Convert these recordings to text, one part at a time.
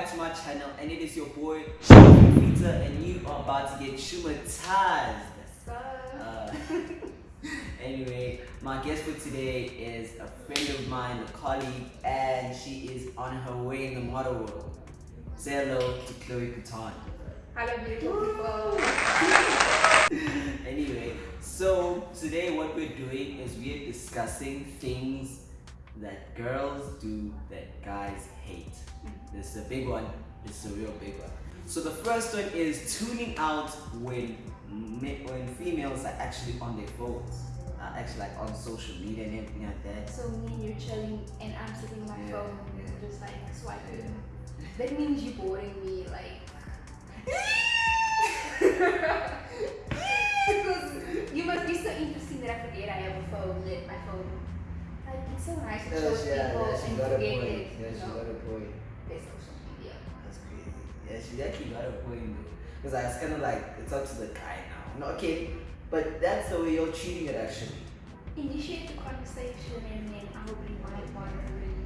back to my channel and it is your boy Peter and you are about to get traumatized. Uh, anyway, my guest for today is a friend of mine, a colleague, and she is on her way in the model world. Say hello to Chloe Catan. Hello beautiful people. anyway, so today what we're doing is we're discussing things that girls do that guys hate. This is a big one. This is a real big one. So the first one is tuning out when when females are actually on their phones, uh, actually like on social media and everything like that. So me and you're chilling and I'm sitting on my Yeah, phone yeah. just like swiping. That means you're boring me like because you must be so interesting that I forget I have a phone, that my phone. It's so nice to show people and forget it. you know, a point. there's social media. That's crazy. Yeah, she actually got a point though. Because I was kind of like, it's up to the guy now. No, okay, but that's the way you're treating it actually. Initiate the conversation and then I'll be my moderator.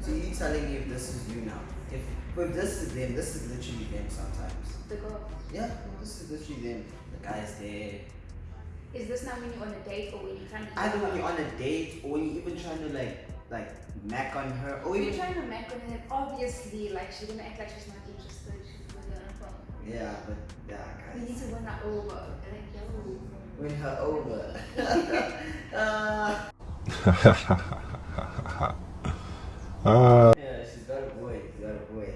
So you're telling me if this is you now? If, if this is them, this is literally them sometimes. The girl. Yeah, this is literally them. The guy's there. Is this now when you're on a date or when you're trying to Either when you're on a date or when you're even trying to like, like, mac on her or You're even. trying to make on it, obviously, like she's gonna act like she's not interested. She's gonna on her phone. Yeah, but yeah, guys. We need to win her over. Like, yo. Win her over. uh, Uh, yeah, she's got a boy. She's got a boy.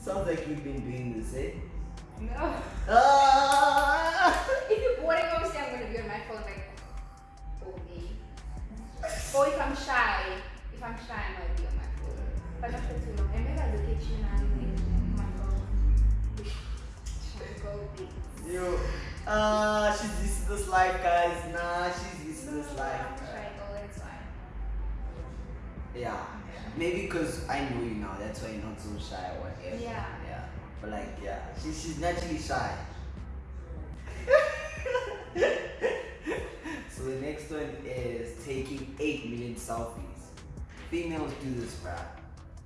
Sounds like you've been doing this, eh? No. Ah! If you're boring, obviously I'm life, guys. Nah, she's used to this life. I'm uh, shy girl, fine. Yeah, maybe because I know you now, that's why you're not so shy or whatever. Yeah. Yeah, but like, yeah, she, she's naturally shy. so the next one is taking 8 million selfies. Females do this, bruh.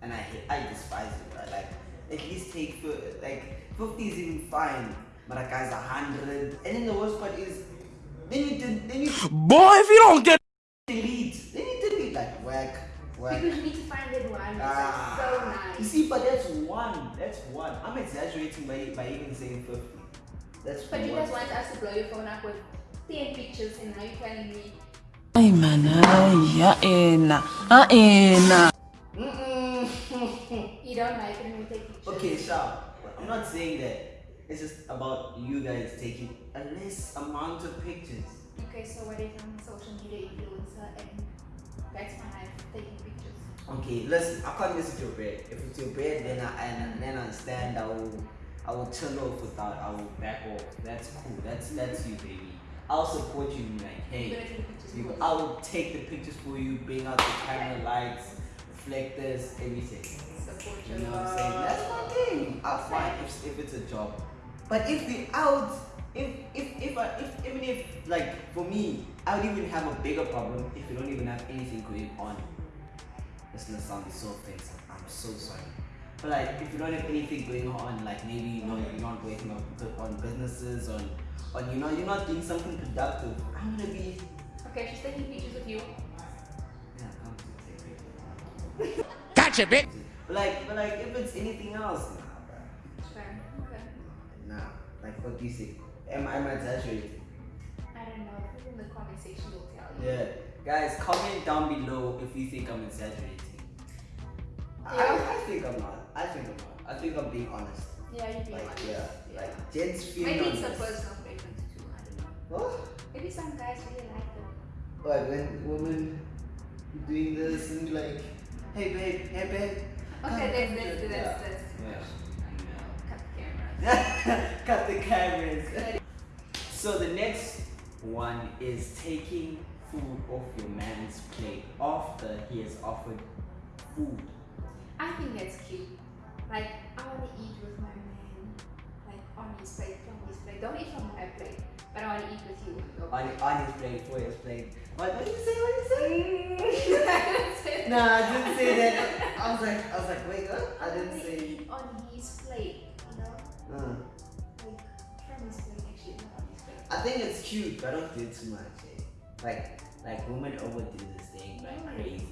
And I hate, I despise it, bruh. Like, at least take, like, 50 is even fine. But a guy's 100. And then the worst part is, then you, did, then you boy, if you don't get delete. Then you delete, like, whack, whack. Because you need to find that one Ah, like so You see, but that's one. That's one. I'm exaggerating by, by even saying 50. That's But you one. guys want us to blow your phone up with 10 pictures and now you're telling me Ay, manay, yain na. Ain na. Mm-mm. you don't like it when we take pictures. okay, Sha. I'm not saying that. It's just about you guys taking a less amount of pictures. Okay, so what if I'm a social media influencer and that's my life, taking pictures? Okay, listen. I can't mess with your bread. If it's your bread, then I and then I understand. I will, I will chill off without. I will back off. That's cool. That's mm-hmm. that's you, baby. I'll support you. Like, hey. You're take the You- I will take the pictures for you, bring out the camera lights, reflectors, everything. Support You your know what I'm saying? That's my thing. I'll fine if, if it's a job. But if we out, if if if, I, if even if like for me, I would even have a bigger problem if you don't even have anything going on. This gonna sound so offensive. I'm so sorry. But like if you don't have anything going on, like maybe you know you're not working on, on businesses, on on you know you're not doing something productive. I'm gonna be Okay, she's taking pictures with you. Yeah, come to say Gotcha, bitch. But like, but like, if it's anything else, nah, bro. Sure. Okay. Nah. Like, what do you think? Am, am I exaggerating? I don't know. People in the comment section will tell you. Yeah. Guys, comment down below if you think I'm exaggerating. Yeah. I think I'm not. I think I'm not. I think I'm being honest. Yeah, you'd be Like, honest. yeah. Like, gents feel Maybe it's a personal preference too. I don't know. What? Maybe some guys really like them. What, when women doing this and like, hey babe, hey babe. Okay, come, that's come, that's yeah. Cut the camera. Cut the cameras. So the next one is taking food off your man's plate after he has offered food. I think that's cute. Like I wanna eat with my man, like on his plate, from his plate. Don't eat from my plate, but I wanna eat with you. On, on his plate, for his plate. What, what did you say? What did you say? Mm. say? Nah, I didn't say that. I was like, I was like, wait, what? I didn't say. on think it's cute, but don't do too much. Eh? Like, like women overdo this thing like No. crazy.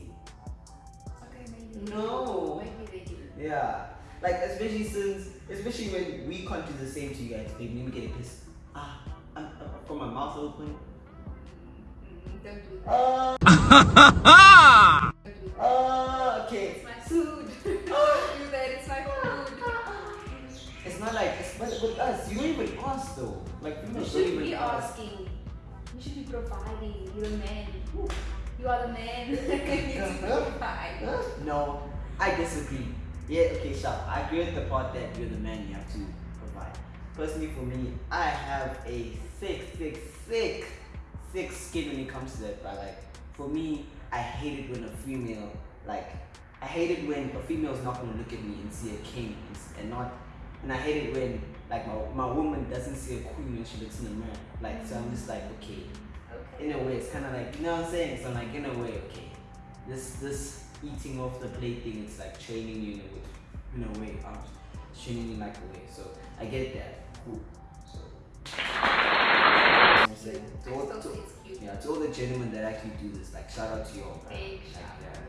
Okay, maybe. No. Maybe they do. Yeah, like especially since, especially when we can't do the same to you guys. They make me get pissed. Ah, I'm, I'm from my mouth open. Mm, don't do that. Don't do that. uh, should be asking. You should be providing. You're a man. You are the man. you provide. No, I disagree. Yeah, okay, sure. I agree with the part that you're the man, you have to provide. Personally, for me, I have a thick, thick, thick, thick skin when it comes to that. But like, for me, I hate it when a female, like, I hate it when a female's not gonna look at me and see a king and and not, and I hate it when like my, my woman doesn't see a queen when she looks in the mirror. Like, so I'm just like, okay, Okay. in a way, it's kind of like you know what I'm saying. So I'm like, in a way, okay, this this eating off the plate thing, it's like training you in a way. In a way, I'm training you like a way. So I get that. So. saying? To all, to, think it's cute. yeah, to all the gentlemen that actually do this, like shout out to you all. Big Like, shout yeah. out.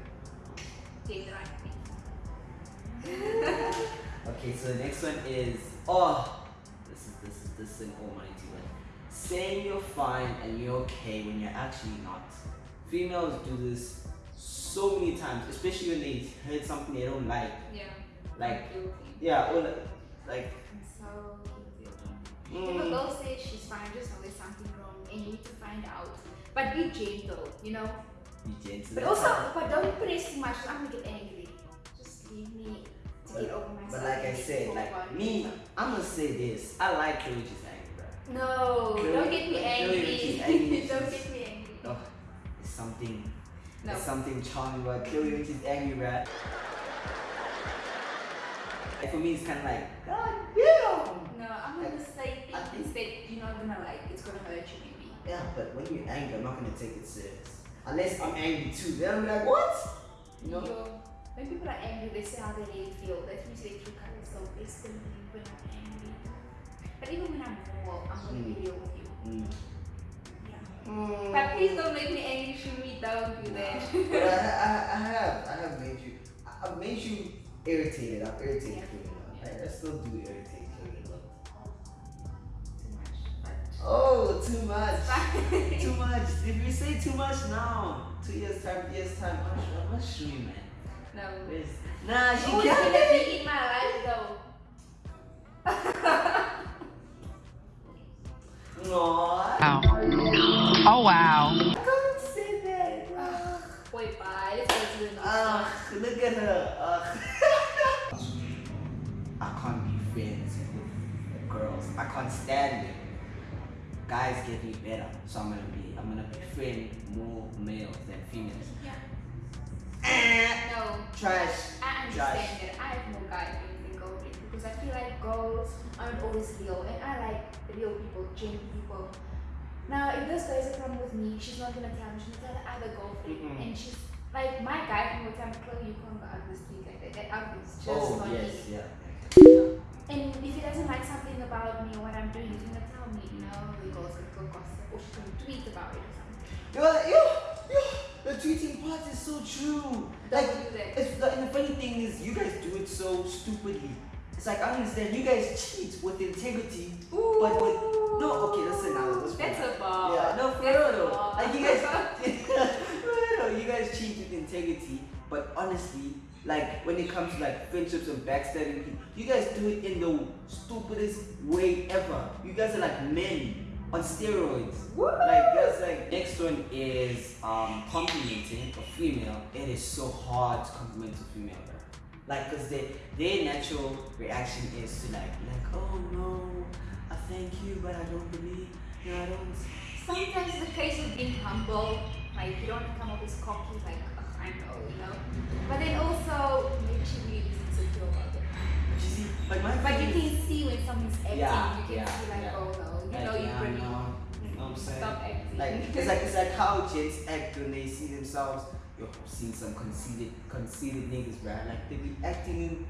Take the right Okay, so the next one is oh, this is this is this is an almighty one. Saying you're fine and you're okay when you're actually not. Females do this so many times, especially when they heard something they don't like. Yeah. Like yeah, or like, like so guilty of. If a mm, girl says she's fine, just know there's something wrong and you need to find out. But be gentle, you know? be gentle. But also, but don't press too much, I'm gonna get angry. Said, like me, I'm gonna say this. I like just angry, bro. No, don't get me angry. Angry, don't get me angry. Oh, it's something No. There's something charming about she's angry, bro. Like for me, it's kind of like, God damn! No, I'm gonna say I things that you're not gonna like. It's gonna hurt you, maybe. Yeah, but when you're angry, I'm not gonna take it serious. Unless I'm angry too, then I'm like, what? You know? When people are angry, they say how they really feel. That means they true colors. So listen to me when I'm angry. But even when I'm normal, I'm gonna be real with you. Mm. Yeah. But please don't make me angry, shoot me. Don't do But I, that. I, I have, I have made you, I- I've made you irritated. I've irritated Yeah. Chloe a. I, I still do irritate Chloe a lot. Too much. Oh, too much. too much. If you say too much now, two years time, three years time, I'm, sure I'm not sure, man. No. Where's- Nah, she Who's can't. gonna be in my life though? No, Wow. Oh, wow. I can't say that. Ugh. Wait, bye. Let's go to the next Ugh, look at her. Ugh. I can't be friends with girls. I can't stand it. Guys get me better, so I'm gonna be. I'm gonna befriend more males than females. Yeah. Eh, No. trash. I understand Trash. that I have no and girl friends because I feel like girls aren't always real and I like real people, genuine people. Now, if this guy has a problem with me, she's not gonna tell me, she's gonna tell the other girlfriend. Mhm. And she's like, my guy will tell me, Chloe, you can't go out this week like that. That is just Oh not yes, me. yeah. And if he doesn't like something about me or what I'm doing, he's gonna tell me, you know, the girl's gonna go gossip or she's gonna tweet about it or something. Yo, yo, yo, the tweeting part is so true. Like, Don't do that. it's the, and the funny thing is, you guys do it so stupidly. It's like I understand you guys cheat with integrity, but with no. Okay, that's another. That's a bar. Yeah, no, for real though. Like you guys, no, no, you guys cheat with integrity, but honestly, like when it comes to like friendships and backstabbing people, you guys do it in the stupidest way ever. You guys are like men on steroids. Like that's like next one is um complimenting a female. It is so hard to compliment a female, bro. Like, cause they, their natural reaction is to like, like, oh no, I thank you, but I don't believe, no, I don't. Sometimes the case of being humble, like you don't come off as cocky, like "Ugh, I know, you know. But then also can see when someone's acting, Yeah, you can yeah, see like, yeah. oh no, you like, know you're pretty. no, you know what I'm saying? Stop acting. Like it's like it's like how gents act when they see themselves. Yo, I've seen some conceited, conceited niggas, right? Like they be acting in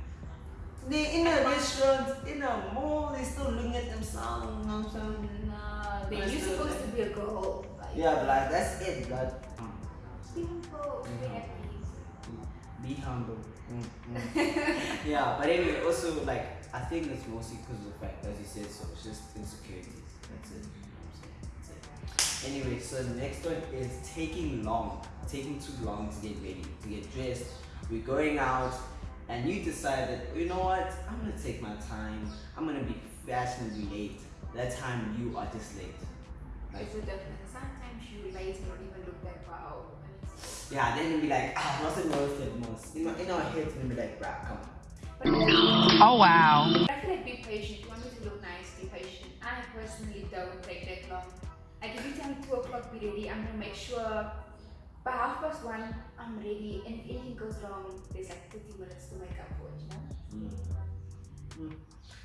They in a restaurant, in a mall, they still looking at themselves. You know what I'm saying? Then you're supposed to be a girl. Like, Yeah, but like that's it, blood. Be humble. Be happy. Be humble. Mm, mm. yeah, but anyway, also like I think it's mostly because of the fact, as you said, so it's just insecurities. That's it. You know what I'm saying? That's it. Anyway, so the next one is taking long, taking too long to get ready, to get dressed. We're going out, and you decide that you know what, I'm gonna take my time. I'm gonna be fashionably late. That time you are just late. Like, It's a difference. Sometimes you late and don't even look that wow. yeah, then you'll be like, ah, nothing roasted most. In, my, in our heads, we'll be like, bruh, come on. But I Oh, wow. feel like be patient. You want me to look nice, be patient. I personally don't take that long. Like if you tell me two o'clock be ready, I'm gonna make sure by half past one I'm ready. And if anything goes wrong, there's like 30 minutes to make up for it, you know? Mm. Mm.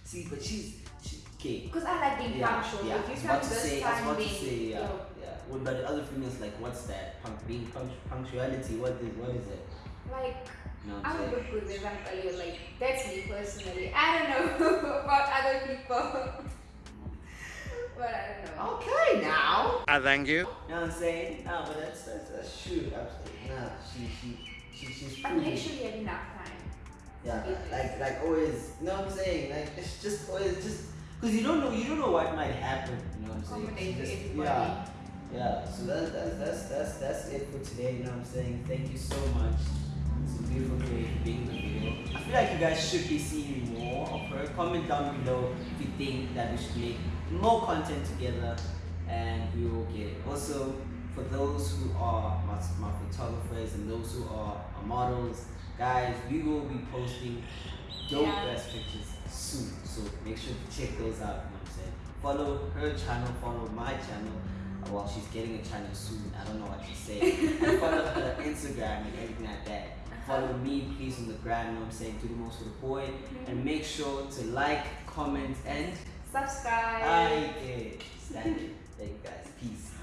See, but she's, she, okay. Because I like being Yeah, punctual. yeah. If I was you come about to this say, I was time, about to say, yeah, yo, yeah. Well, but the other females like, what's that? Punk, being punct- punctuality. What is, what is it? like You I would saying? look good when I'm earlier. Like that's me personally. I don't know about other people, but I don't know. Okay, now. I thank you. You know what I'm saying? No, but that's that's, that's true. Absolutely. Nah, she she she she's But proven. make sure you have enough time. Yeah, like like always. You know what I'm saying? Like it's just always just because you don't know you don't know what might happen. You know what I'm saying? Just- Yeah. Yeah, so that, that's, that's, that's, that's it for today, you know what I'm saying? Thank you so much Beautiful being in the video. I feel like you guys should be seeing more of her. Comment down below if you think that we should make more content together and we will get it. Also, for those who are my, my photographers and those who are, models, guys, we will be posting dope Yeah. ass pictures soon. So make sure to check those out, you know what I'm saying? Follow her channel, follow my channel. Well, she's getting a channel soon. I don't know what to say. follow her Instagram and everything like that follow me please on the gram, you know what I'm saying, do the most for the boy. Mm -hmm. And mm-hmm. make sure to like, comment, and subscribe. I you, Thank you guys. Peace.